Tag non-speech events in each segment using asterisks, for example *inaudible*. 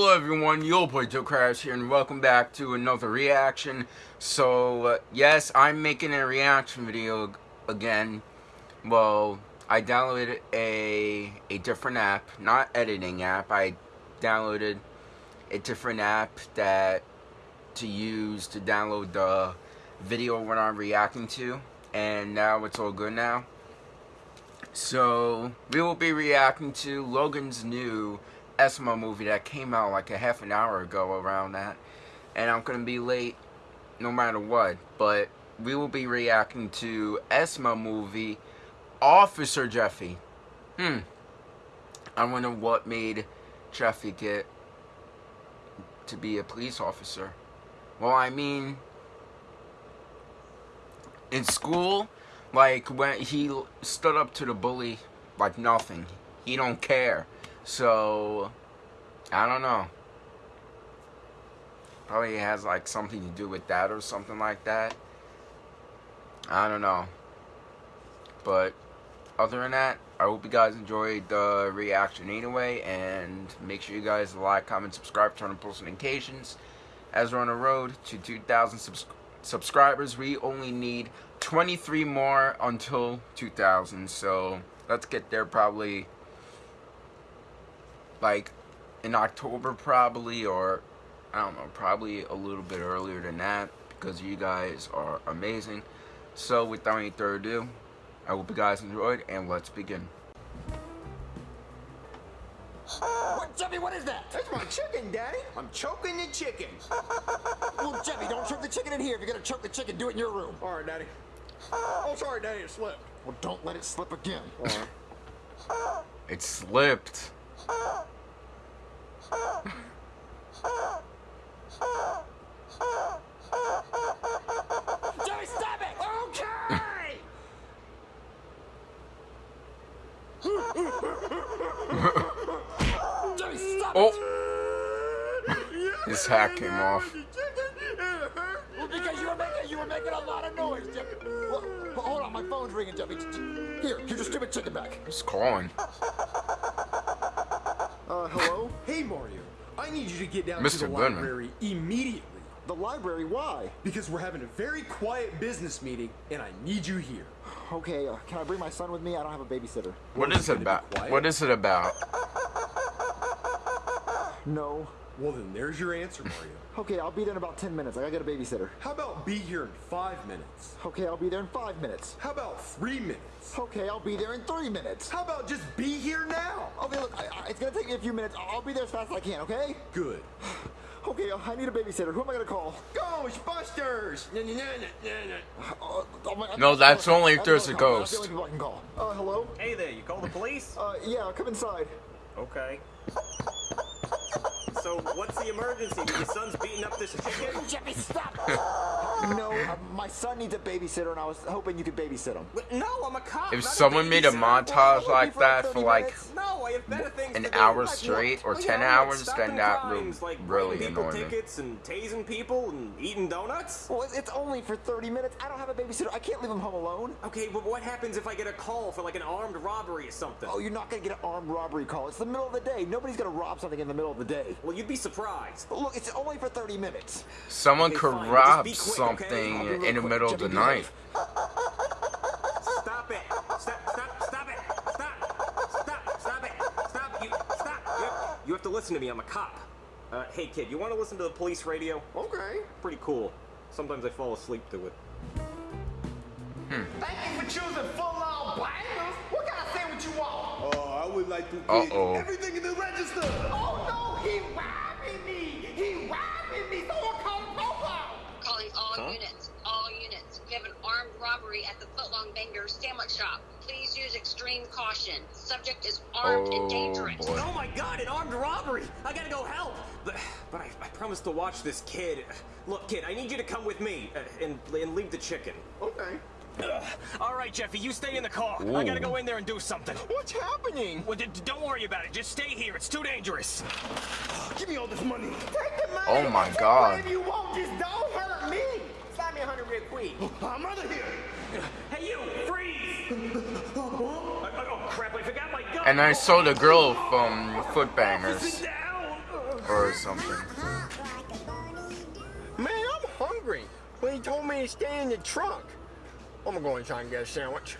Hello everyone, You'll Play Joe Crash here and welcome back to another reaction. So, uh, yes, I'm making a reaction video again. Well, I downloaded a, a different app, not editing app, I downloaded a different app that to use to download the video when I'm reacting to. And now it's all good now. So, we will be reacting to Logan's new SML movie that came out like a half an hour ago around that. And I'm going to be late no matter what. But we will be reacting to SML movie Officer Jeffy. Hmm. I wonder what made Jeffy get to be a police officer. Well, I mean, in school, like when he stood up to the bully like nothing. He don't care. So, I don't know. Probably has like something to do with that or something like that. I don't know. But other than that, I hope you guys enjoyed the reaction anyway. And make sure you guys like, comment, subscribe, turn on post notifications. As we're on the road to 2,000 subs subscribers, we only need 23 more until 2,000. So let's get there probably like in October probably or I don't know probably a little bit earlier than that because you guys are amazing so without any further ado I hope you guys enjoyed and let's begin What, Jeffy, what is that? That's my chicken, Daddy. I'm choking the chicken. *laughs* well, Jeffy, don't choke the chicken in here. If you're gonna choke the chicken, do it in your room. All right, Daddy. Oh, sorry, Daddy, it slipped. Well, don't let it slip again. it slipped Jerry, stop it! Okay! Jerry, stop oh. it! His hat came off. Well, because you were making you were making a lot of noise, Jeffy. Well, hold on, my phone's ringing, Jeffy. Here, here's your stupid chicken back. He's calling. Uh, hello? Hey, Mario. I need you to get down Mr. to the Goodman. library immediately. The library? Why? Because we're having a very quiet business meeting, and I need you here. Okay, uh, can I bring my son with me? I don't have a babysitter. What is it about? What is it about? No. Well, then there's your answer, Mario. *laughs* Okay, I'll be there in about 10 minutes. I gotta get a babysitter. How about be here in five minutes? Okay, I'll be there in five minutes. How about three minutes? Okay, I'll be there in three minutes. How about just be here now? Okay, look, I, I, it's gonna take me a few minutes. I'll be there as fast as I can, okay? Good. *sighs* Okay, uh, I need a babysitter. Who am I gonna call? Ghostbusters! Na, na, na, na, na. Uh, oh my- No, that's only if there's a ghost. That's the only people I can call. Uh, hello? Hey there, you call the police? Uh, yeah, come inside. Okay. So, what's the emergency? Your son's beating up this chicken? Jeffy, stop! No, *laughs* uh, my son needs a babysitter, and I was hoping you could babysit him. No, I'm a cop. If not a someone made a montage Well, like that for like. No, I have better things an to hour Like straight or what? 10 yeah, hours, like stopping then that crimes, would like really writing annoy me. tickets and tasing people and eating donuts. Well, it's only for 30 minutes. I don't have a babysitter. I can't leave him home alone. Okay, but what happens if I get a call for like an armed robbery or something? Oh, you're not gonna get an armed robbery call. It's the middle of the day. Nobody's gonna rob something in the middle of the day. Well, you'd be surprised. But look, it's only for 30 minutes. Someone Okay, could rob just be quick, okay? something I'll be real in the quick. middle of the Jimmy, night. Stop it! Stop! Stop! Stop it! Stop! Stop! Stop it! Stop! You stop! You have, you have to listen to me. I'm a cop. Uh, hey kid, you want to listen to the police radio? Okay. Pretty cool. Sometimes I fall asleep to it. Thank you for choosing full on bangers. What kind of sandwich you want? Oh, I would like to get Uh-oh. everything in the register. Oh no, he robbing robbery at the Footlong Banger sandwich shop. Please use extreme caution. Subject is armed Oh, and dangerous. boy. Oh my god, an armed robbery! I gotta go help! But, but I, I promised to watch this kid. Look, kid, I need you to come with me uh, and, and leave the chicken. Okay. Ugh. All right, Jeffy, you stay in the car. I gotta go in there and do something. What's happening? Well, d- d- don't worry about it. Just stay here. It's too dangerous. Give me all this money. Take the money. Oh my Take God. Whatever you want, just don't hurt me. Slap me a hundred real quick. I'm out of here. Hey, you! Freeze! oh, oh, crap, I forgot my gun! And I saw the girl from Foot Sit Bangers. or something. Man, I'm hungry. When he told me to stay in the trunk. I'm gonna go and try and get a sandwich.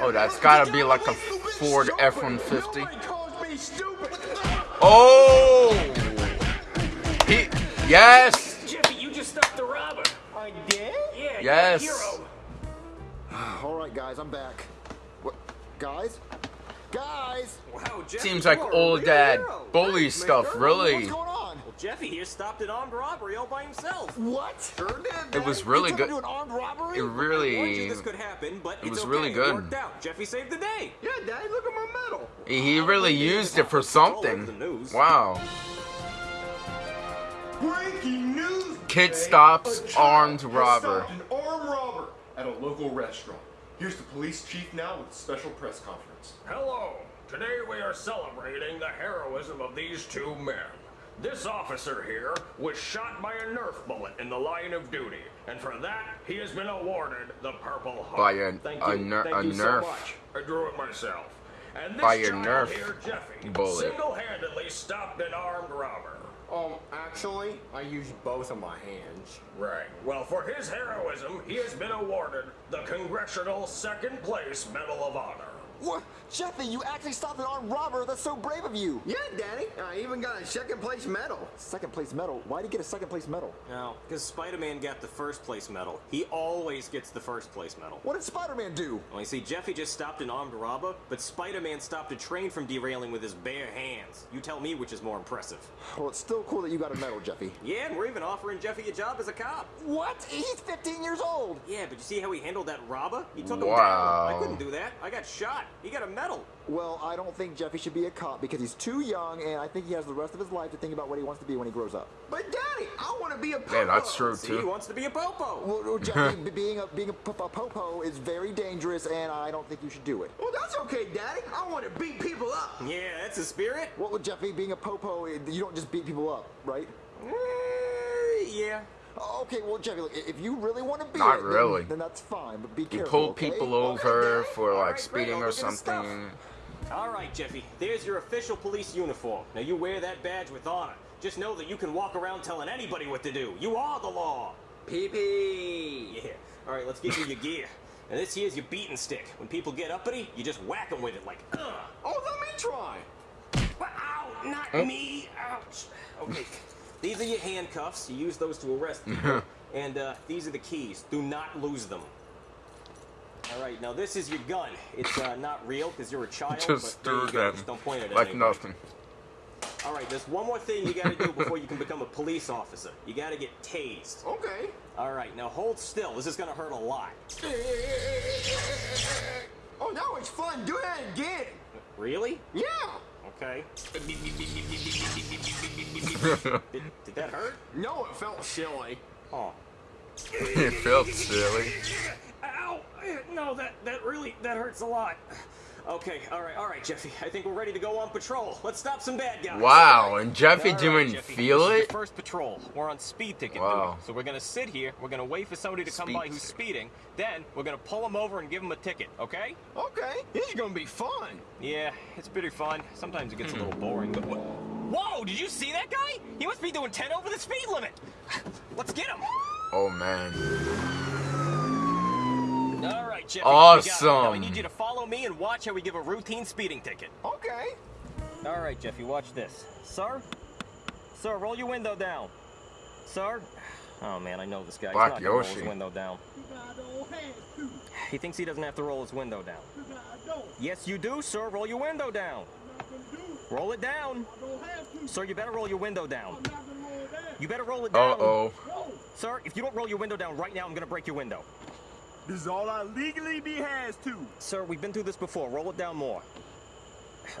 Oh, that's gotta be like a Ford F-150. Nobody calls me stupid. Oh! He, yes! Jeffy, you just stopped the robber. I did? Yeah, Yes. Right, guys, I'm back. What, guys? Guys! Wow, Jeffy, Seems like old dad hero. bully Thanks, stuff, mister. really. What's going on? Well, Jeffy here stopped an armed robbery all by himself. What? Sure did. It was really good. to an armed robbery? It I warned really, you this could happen, but it it's was okay. really good. It worked out. Jeffy saved the day. Yeah, Daddy, look at my medal. he really used it for something. Wow. Breaking news! Kid today. stops A armed robber. An armed robber at a local restaurant. Here's the police chief now with a special press conference. Hello. Today we are celebrating the heroism of these two men. This officer here was shot by a Nerf bullet in the line of duty, and for that he has been awarded the Purple Heart. By a, Thank a, you. ner- Thank a you so Nerf. much. I drew it myself. And this By a Nerf here, Jeffy, bullet. single-handedly stopped an armed robber. Um, actually, I use both of my hands. Right. Well, for his heroism, he has been awarded the Congressional Second Place Medal of Honor. What? Jeffy, you actually stopped an armed robber. That's so brave of you. Yeah, Daddy. I even got a second place medal. Second place medal. Why did he get a second place medal? No, because Spider-Man got the first place medal. He always gets the first place medal. What did Spider-Man do? Well, you see, Jeffy just stopped an armed robber, but Spider-Man stopped a train from derailing with his bare hands. You tell me which is more impressive. Well, it's still cool that you got a medal, Jeffy. Yeah, and we're even offering Jeffy a job as a cop. What? He's 15 years old. Yeah, but you see how he handled that robber? He took him Wow. down. I couldn't do that. I got shot. He got a medal. Well, I don't think Jeffy should be a cop because he's too young, and I think he has the rest of his life to think about what he wants to be when he grows up. But Daddy, I want to be a Yeah, that's popo. true See, he wants to be a popo. Well, well, Jeffy, *laughs* being a being a, p- a popo is very dangerous, and I don't think you should do it. Well, that's okay, Daddy. I want to beat people up. Yeah, that's the spirit. Well, with Jeffy, being a popo, you don't just beat people up, right? Yeah. Oh, okay, well, Jeffy, look, if you really want to be Not it, then- really. then, that's fine, but be You careful. pull okay? people over Daddy. for like right, speeding I'll or look at the stuff. something. All right, Jeffy. There's your official police uniform. Now you wear that badge with honor. Just know that you can walk around telling anybody what to do. You are the law. Pee pee. Yeah. All right, let's give you your gear. *laughs* And this here's your beating stick. When people get uppity, you just whack them with it like, ugh. *clears throat* Oh, let me try. Ow, not me. Ouch. Okay. These are your handcuffs. You use those to arrest *laughs* people. and uh, these are the keys. Do not lose them. All right, now this is your gun. It's uh, not real because you're a child. Just but there you threw Just don't point it at like anybody. nothing. All right, there's one more thing you got to do before you can become a police officer. You got to get tased. Okay. All right, now hold still. This is going to hurt a lot. Oh, now it's fun. Do that again. Really? Yeah. Okay. Did, *laughs* did that hurt? No, it felt silly. Oh. it felt silly. Ow! No, that that really that hurts a lot. Okay, all right, all right, Jeffy. I think we're ready to go on patrol. Let's stop some bad guys. Wow, and Jeffy All right, didn't Jeffy, feel this is your it? first patrol. We're on speed ticket Wow. duty. So we're gonna sit here. We're gonna wait for somebody to come by who's speeding. Then we're gonna pull them over and give them a ticket. Okay? Okay. This is gonna be fun. Yeah, it's pretty fun. Sometimes it gets a Hmm. little boring. But wha- whoa! Did you see that guy? He must be doing 10 over the speed limit. Let's get him. Oh man. All right, Jeffy. we got it. Now I Awesome. To follow me and watch how we give a routine speeding ticket. Okay. All right, Jeffy, watch this. Sir? Sir, roll your window down. Sir? Oh man, I know this guy. He's Black not gonna roll Yoshi. his window down. He thinks he doesn't have to roll his window down. Yes, you do, sir. Roll your window down. Roll it down. Sir, you better roll your window down. You better roll it down. Uh down. oh. Sir, if you don't roll your window down right now, I'm gonna break your window. This is all I legally be has to. Sir, we've been through this before. Roll it down more.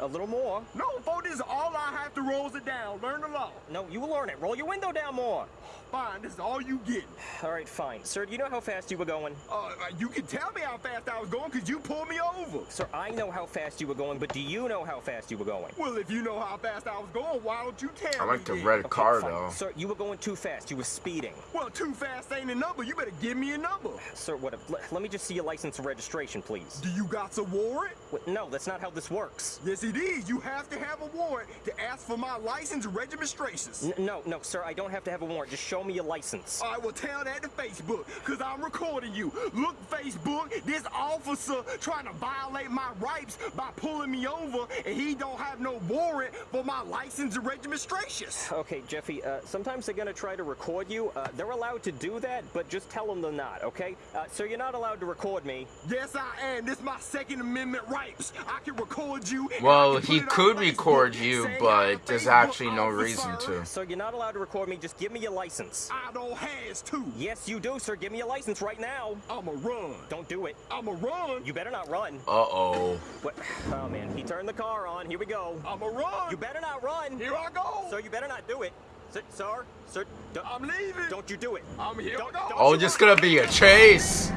A little more. No, folks, this is all I have to rolls it down. Learn the law. No, you will learn it. Roll your window down more. Fine, this is all you get. All right, fine. Sir, do you know how fast you were going? Uh, uh, you can tell me how fast I was going because you pulled me over. Sir, I know how fast you were going, but do you know how fast you were going? Well, if you know how fast I was going, why don't you tell me? I me? like the then? red Okay, car fine. though. Sir, you were going too fast. You were speeding. Well, too fast ain't a number. You better give me a number. Sir, what? Let, let me just see your license and registration, please. Do you got a warrant? What, no, that's not how this works. Yeah, Yes, it is. You have to have a warrant to ask for my license and registrations. N- no, no, sir, I don't have to have a warrant. Just show me your license. I will tell that to Facebook, because I'm recording you. Look, Facebook, this officer trying to violate my rights by pulling me over, and he don't have no warrant for my license and registrations. Okay, Jeffy, uh, sometimes they're gonna try to record you. Uh, they're allowed to do that, but just tell them they're not, okay? Uh, so you're not allowed to record me. Yes, I am. This is my Second Amendment rights. I can record you. And I Well, he could record you, saying I'm a but there's actually no reason to. So you're not allowed to record me. Just give me your license. I don't has to. Yes, you do, sir. Give me your license right now. I'ma run. Don't do it. I'ma run. You better not run. Uh-oh. What? *sighs* Oh man, he turned the car on. Here we go. I'ma run. You better not run. Here I go. So you better not do it. Sir, sir, sir don't, I'm leaving. don't you do it. I'm here. Don't- go. don't Oh, you just gonna be a chase.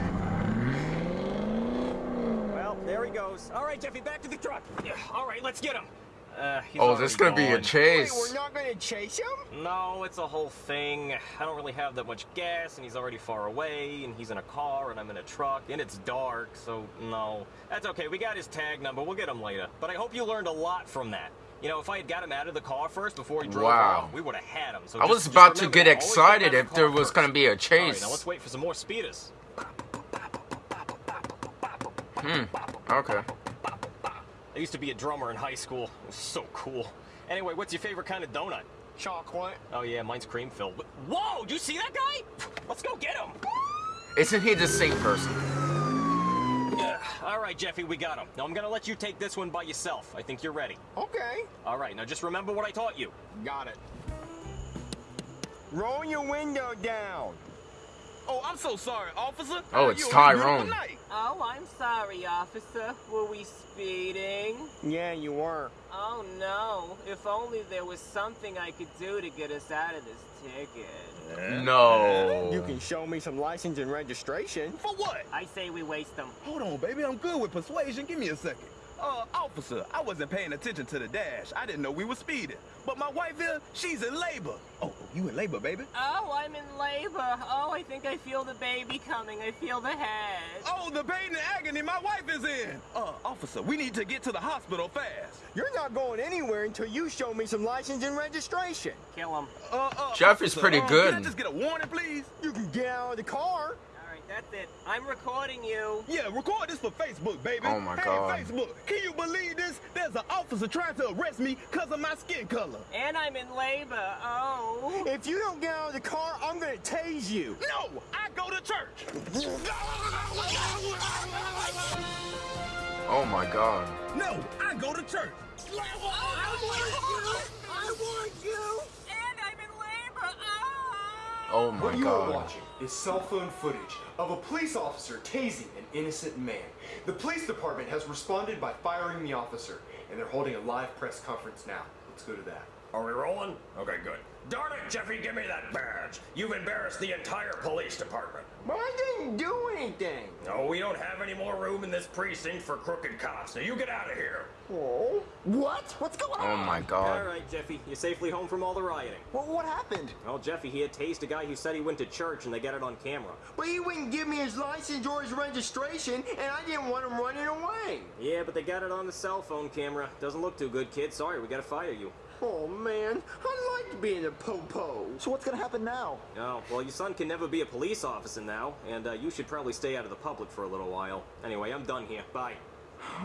Well, there he goes. All right, Jeffy, back to the truck. All right, let's get him. Uh, he's Oh, this is already gonna be a chase. Wait, we're not gonna chase him? No, it's a whole thing. I don't really have that much gas, and he's already far away, and he's in a car, and I'm in a truck, and it's dark, so no. That's okay, we got his tag number, we'll get him later. But I hope you learned a lot from that. You know, if I had got him out of the car first before he drove Wow. off, we would have had him. So I just- was about to get excited out the if there was gonna be a All right, chase. now let's wait for some more speeders. Hmm. Okay. I used to be a drummer in high school. It was so cool. Anyway, what's your favorite kind of donut? Chocolate. Oh yeah, mine's cream filled. Whoa, Do you see that guy? *sighs* Let's go get him. Isn't he the same person? Yeah. All right, Jeffy, we got him. Now I'm gonna let you take this one by yourself. I think you're ready. Okay. All right, now just remember what I taught you. Got it. Roll your window down. Oh, I'm so sorry, officer. Oh, it's You a Tyrone. Oh, I'm sorry, officer. Were we speeding? Yeah, you were. Oh no. If only there was something I could do to get us out of this ticket. No. You can show me some license and registration. For what? I say we waste them. Hold on, baby. I'm good with persuasion. Give me a second. Uh, officer, I wasn't paying attention to the dash. I didn't know we were speeding. But my wife here, she's in labor. Oh, you in labor, baby? Oh, I'm in labor. I think I feel the baby coming. I feel the head. Oh, the pain and agony my wife is in. Uh, officer, we need to get to the hospital fast. You're not going anywhere until you show me some license and registration. Kill him. Uh, uh, Jeff is officer, pretty uh, good. Can I just get a warning, please? You can get out of the car. All right, that's it. I'm recording you. Yeah, record this for Facebook, baby. Oh, my hey, God. Facebook, can you believe this? There's an officer trying to arrest me because of my skin color. And I'm in labor. Oh. If you don't get out of the car, I'm gonna tase you. No, I go to church. Oh my god. No, I go to church. Oh, Oh. My What you are watching is cell phone footage of a police officer tasing an innocent man. The police department has responded by firing the officer, and they're holding a live press conference now. Let's go to that. Are we rolling? Okay, good. Darn it, Jeffy, give me that badge. You've embarrassed the entire police department. But I didn't do anything. No, we don't have any more room in this precinct for crooked cops. Now you get out of here. Oh. What? What's going oh on? Oh my god. All right, Jeffy, you're safely home from all the rioting. What, what happened? Well, Jeffy, he had tased a guy who said he went to church, and they got it on camera. But he wouldn't give me his license or his registration, and I didn't want him running away. Yeah, but they got it on the cell phone camera. Doesn't look too good, kid. Sorry, we gotta fire you. Oh man, I liked being a popo. -Po. So what's gonna happen now? Oh, well, your son can never be a police officer now, and uh, you should probably stay out of the public for a little while. Anyway, I'm done here. Bye.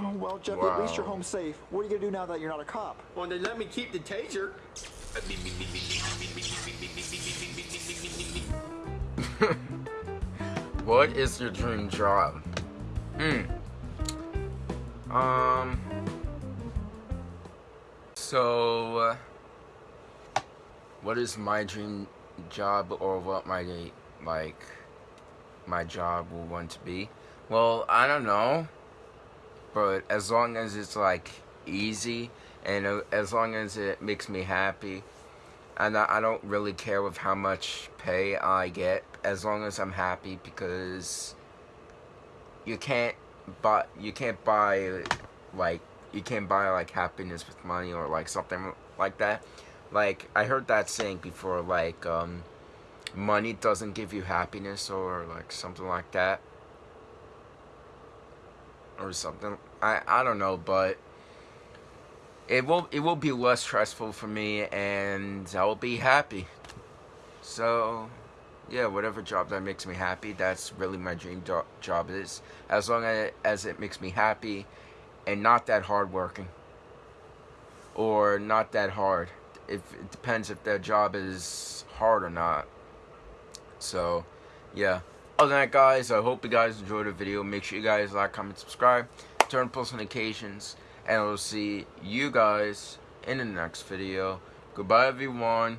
Oh, *sighs* well, Jeffy, at least you're home safe. What are you gonna do now that you're not a cop? Well, they let me keep the taser. *laughs* What is your dream job? Hmm. Um. So, uh, what is my dream job, or what my like my job will want to be? Well, I don't know, but as long as it's like easy and uh, as long as it makes me happy, and I, I don't really care with how much pay I get as long as I'm happy because you can't buy you can't buy like you can't buy like happiness with money or like something like that. Like I heard that saying before like um money doesn't give you happiness or like something like that or something. I I don't know, but it will it will be less stressful for me, and I will be happy. So, yeah, whatever job that makes me happy, that's really my dream jo- job is. As long as it makes me happy, and not that hard working, or not that hard. If it depends if the job is hard or not. So, yeah. Other than that, guys, I hope you guys enjoyed the video. Make sure you guys like, comment, subscribe, turn post notifications, and I'll see you guys in the next video. Goodbye, everyone.